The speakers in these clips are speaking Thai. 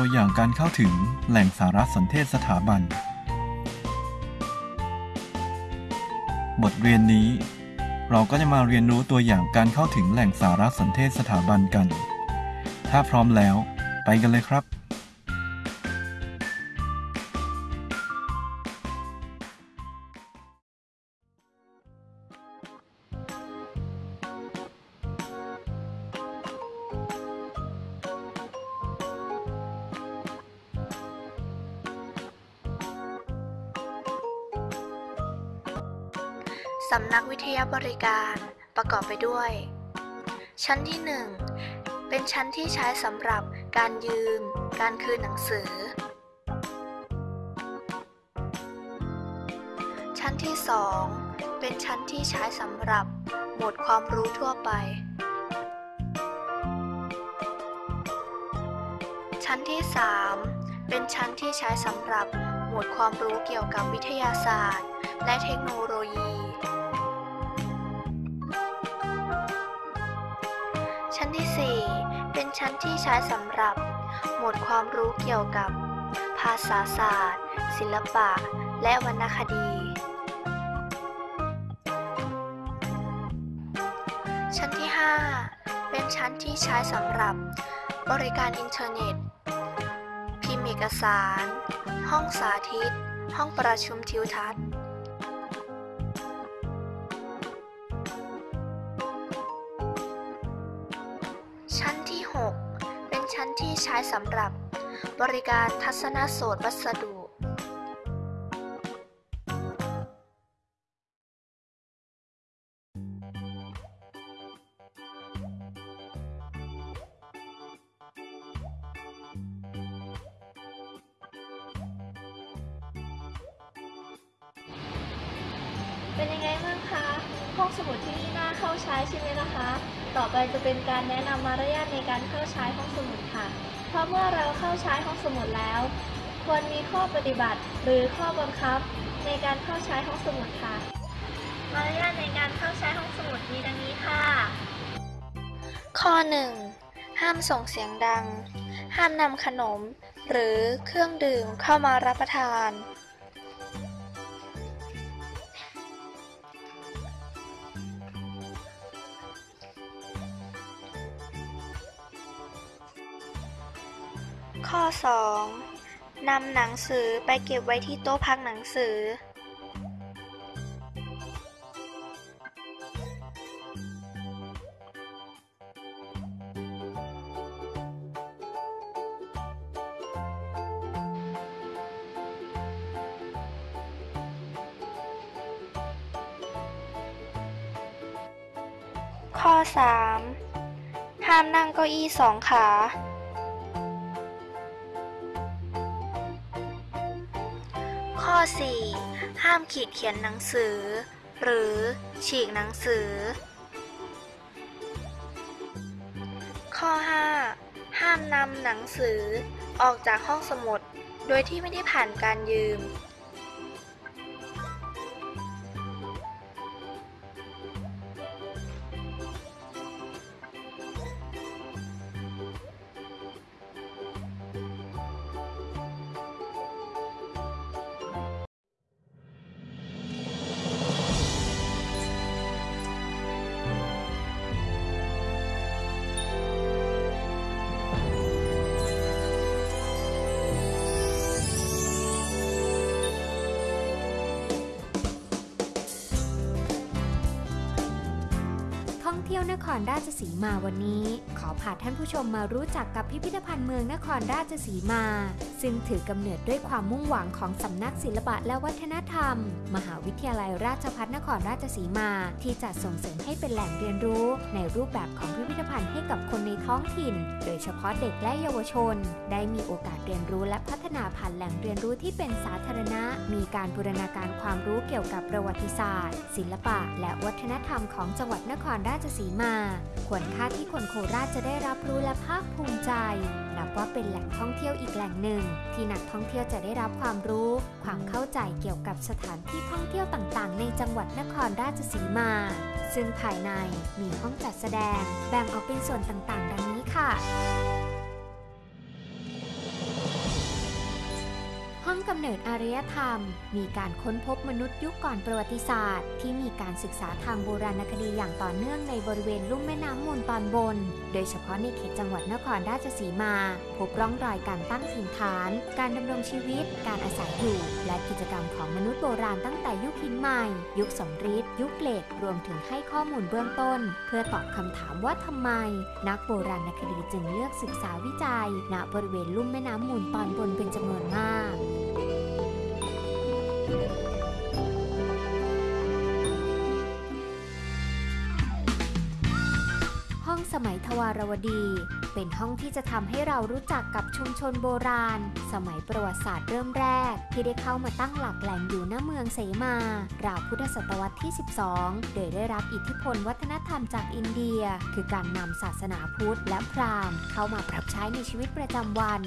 ตัวอย่างการเข้าถึงแหล่งสารสนเทศสถาบัน บทเรียนนี้ เราก็จะมาเรียนรู้ตัวอย่างการเข้าถึงแหล่งสารสนเทศสถาบันกัน ถ้าพร้อมแล้ว ไปกันเลยครับ สำนักวิทยาบริการประกอบไปด้วย ชั้นที่ 1 เป็นชั้นที่ใช้สำหรับการยืม การคืนหนังสือ ชั้นที่ 2 เป็นชั้นที่ใช้สำหรับหมวดความรู้ทั่วไป ชั้นที่ 3 เป็นชั้นที่ใช้สำหรับหมวดความรู้เกี่ยวกับวิทยาศาสตร์ และเทคโนโลยี นที่ 4 เป็นชั้นที่ใช้สำหรับ หมวดความรู้เกี่ยวกับ ภาษาศาสตร์ ศิลปะ และวรรณคดี ชั้นที่ 5 เป็นชั้นที่ใช้สำหรับ บริการอินเทอร์เน็ต พิมพ์เอกสาร ห้องสาธิต ห้องประชุมทิวทัศน์ ที่ใช้สำหรับบริการทัศนโสตวัสดุเป็นยังไงบ้างคะ ห้องสมุดที่นี่น่าเข้าใช้ใช่ไหมล่ะคะ ต่อไปจะเป็นการแนะนำมารยาทในการเข้าใช้ห้องสมุดค่ะ เพราะเมื่อเราเข้าใช้ห้องสมุดแล้ว ควรมีข้อปฏิบัติหรือข้อบังคับในการเข้าใช้ห้องสมุดค่ะ มารยาทในการเข้าใช้ห้องสมุดมีดังนี้ค่ะ ข้อ 1 ห้ามส่งเสียงดัง ห้ามนำขนม หรือเครื่องดื่มเข้ามารับประทาน ข้อ 2 นำหนังสือไปเก็บไว้ที่โต๊ะพักหนังสือ ข้อ 3 ห้ามนั่งเก้าอี้สองขา อ 4 ห้ามขีดเขียนหนังสือ หรือฉีกหนังสือ ข้อ 5 ห้ามนำหนังสือออกจากห้องสมุด โดยที่ไม่ได้ผ่านการยืม นครราชสีมาวันนี้ ขอพาท่านผู้ชมมารู้จักกับพิพิธภัณฑ์เมืองนครราชสีมา ซึ่งถือกำเนิดด้วยความมุ่งหวังของสำนักศิลปะและวัฒนธรรม มหาวิทยาลัยราชภัฏนครราชสีมา ที่จะส่งเสริมให้เป็นแหล่งเรียนรู้ ในรูปแบบของพิพิธภัณฑ์ให้กับคนในท้องถิ่น โดยเฉพาะเด็กและเยาวชน ได้มีโอกาสเรียนรู้และพัฒนาผ่านแหล่งเรียนรู้ที่เป็นสาธารณะ มีการบูรณาการความรู้เกี่ยวกับประวัติศาสตร์ ศิลปะ และวัฒนธรรมของจังหวัดนครราชสีมามา ควรค่าที่คนโคราชจะได้รับรู้และภาคภูมิใจ นับว่าเป็นแหล่งท่องเที่ยวอีกแหล่งหนึ่ง ที่นักท่องเที่ยวจะได้รับความรู้ ความเข้าใจเกี่ยวกับสถานที่ท่องเที่ยวต่างๆ ในจังหวัดนครราชสีมา ซึ่งภายในมีห้องจัดแสดง แบ่งออกเป็นส่วนต่างๆ ดังนี้ค่ะ งกำเนิดอารยธรรม มีการค้นพบมนุษย์ยุคก่อนประวัติศาสตร์ ที่มีการศึกษาทางโบราณคดีอย่างต่อเนื่องในบริเวณลุ่มแม่น้ำมูลตอนบน โดยเฉพาะในเขตจังหวัดนครราชสีมา พบร่องรอยการตั้งถิ่นฐาน การดำรงชีวิต การอาศัยอยู่ และกิจกรรมของมนุษย์โบราณตั้งแต่ยุคหินใหม่ ยุคสมฤทธิ์ยุคเหล็กรวมถึงให้ข้อมูลเบื้องต้น เพื่อตอบคำถามว่าทำไม นักโบราณคดีจึงเลือกศึกษาวิจัย ณบริเวณลุ่มแม่น้ำมูลตอนบนเป็นจำนวนมาก ห้องสมัยทวารวดี เป็นห้องที่จะทำให้เรารู้จักกับชุมชนโบราณ สมัยประวัติศาสตร์เริ่มแรก ที่ได้เข้ามาตั้งหลักแหล่งอยู่ณเมืองเสมา ราวพุทธศตวรรษที่ 12 โดยได้รับอิทธิพลวัฒนธรรมจากอินเดีย คือการนำศาสนาพุทธและพราหมณ์เข้ามาปรับใช้ในชีวิตประจำวัน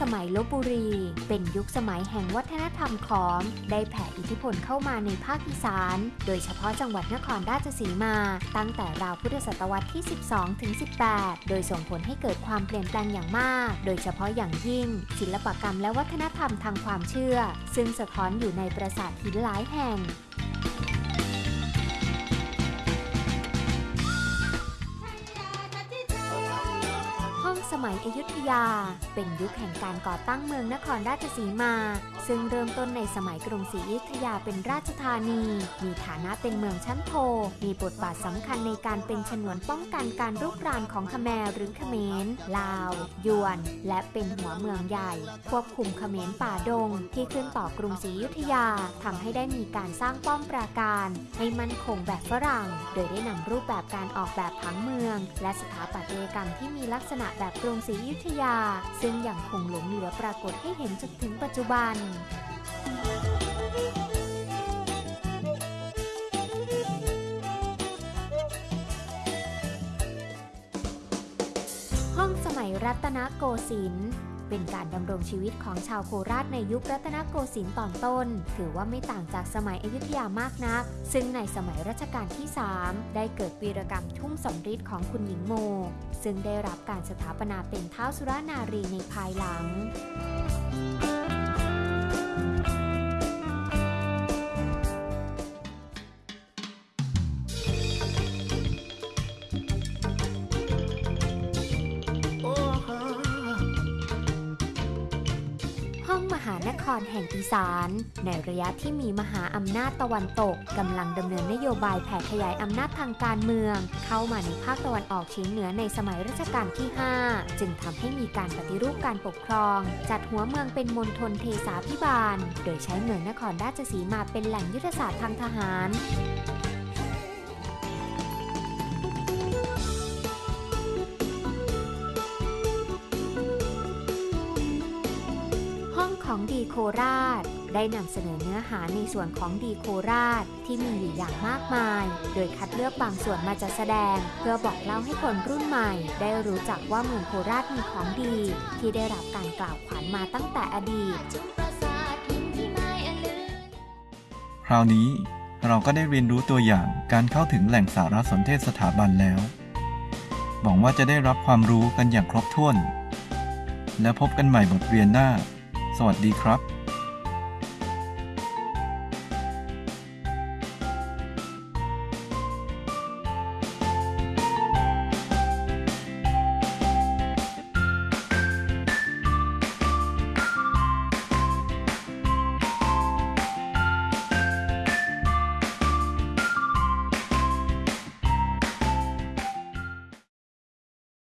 สมัยลบบุรี เป็นยุคสมัยแห่งวัฒนธรรมขอม ได้แผ่อิทธิพลเข้ามาในภาคอีสาน โดยเฉพาะจังหวัดนครราชสีมา ตั้งแต่ราวพุทธศตวรรษที่ 12 ถึง 18 โดยส่งผลให้เกิดความเปลี่ยนแปลงอย่างมาก โดยเฉพาะอย่างยิ่ง ศิลปกรรมและวัฒนธรรมทางความเชื่อ ซึ่งสะท้อนอยู่ในปราสาทหินหลายแห่ง สมัยอยุธยา เป็นยุคแห่งการก่อตั้งเมืองนครราชสีมา ซึ่งเริ่มต้นในสมัยกรุงศรีอยุธยาเป็นราชธานี มีฐานะเป็นเมืองชั้นโท มีบทบาทสำคัญในการเป็นฉนวนป้องกันการรุกรานของขแมรหรือขเขมร ลาว ยวน และเป็นหัวเมืองใหญ่ ควบคุมขเขมรป่าดง ที่ขึ้นต่อกรุงศรีอยุธยาทำให้ได้มีการสร้างป้อมปราการ ให้มั่นคงแบบฝรั่ง โดยได้นำรูปแบบการออกแบบผังเมือง และสถาปัตยกรรมที่มีลักษณะแบบกรุงศรีอยุธยา ซึ่งยังคงหลงเหลือปรากฏให้เห็นจนถึงปัจจุบันห้องสมัยรัตนโกสินทร์ เป็นการดำรงชีวิตของชาวโคราชในยุครัตนโกสินทร์ตอนต้น ถือว่าไม่ต่างจากสมัยอยุธยามากนัก ซึ่งในสมัยรัชกาลที่ 3 ได้เกิดวีรกรรมทุ่งสำริดของคุณหญิงโม ซึ่งได้รับการสถาปนาเป็นเท้าวสุรานารีในภายหลัง รแห่งอีสานในระยะที่มีมหาอำนาจตะวันตกกำลังดำเนินนโยบายแผ่ขยายอำนาจทางการเมือง เข้ามาในภาคตะวันออกเฉียงเหนือในสมัยรัชกาลที่ 5 จึงทำให้มีการปฏิรูปการปกครอง จัดหัวเมืองเป็นมณฑลเทสาพิบาล โดยใช้เมืองนครราชสีมาเป็นแหล่งยุทธศาสตร์ทางทหาร โคราช ได้นำเสนอเนื้อหาในส่วนของดีโคราชที่มีอยู่อย่างมากมาย โดยคัดเลือกบางส่วนมาจัดแสดง เพื่อบอกเล่าให้คนรุ่นใหม่ ได้รู้จักว่าเมืองโคราชมีของดี ที่ได้รับการกล่าวขวัญมาตั้งแต่อดีต คราวนี้เราก็ได้เรียนรู้ตัวอย่างการเข้าถึงแหล่งสารสนเทศสถาบันแล้ว หวังว่าจะได้รับความรู้กันอย่างครบถ้วน แล้วพบกันใหม่บทเรียนหน้า สวัสดีครับ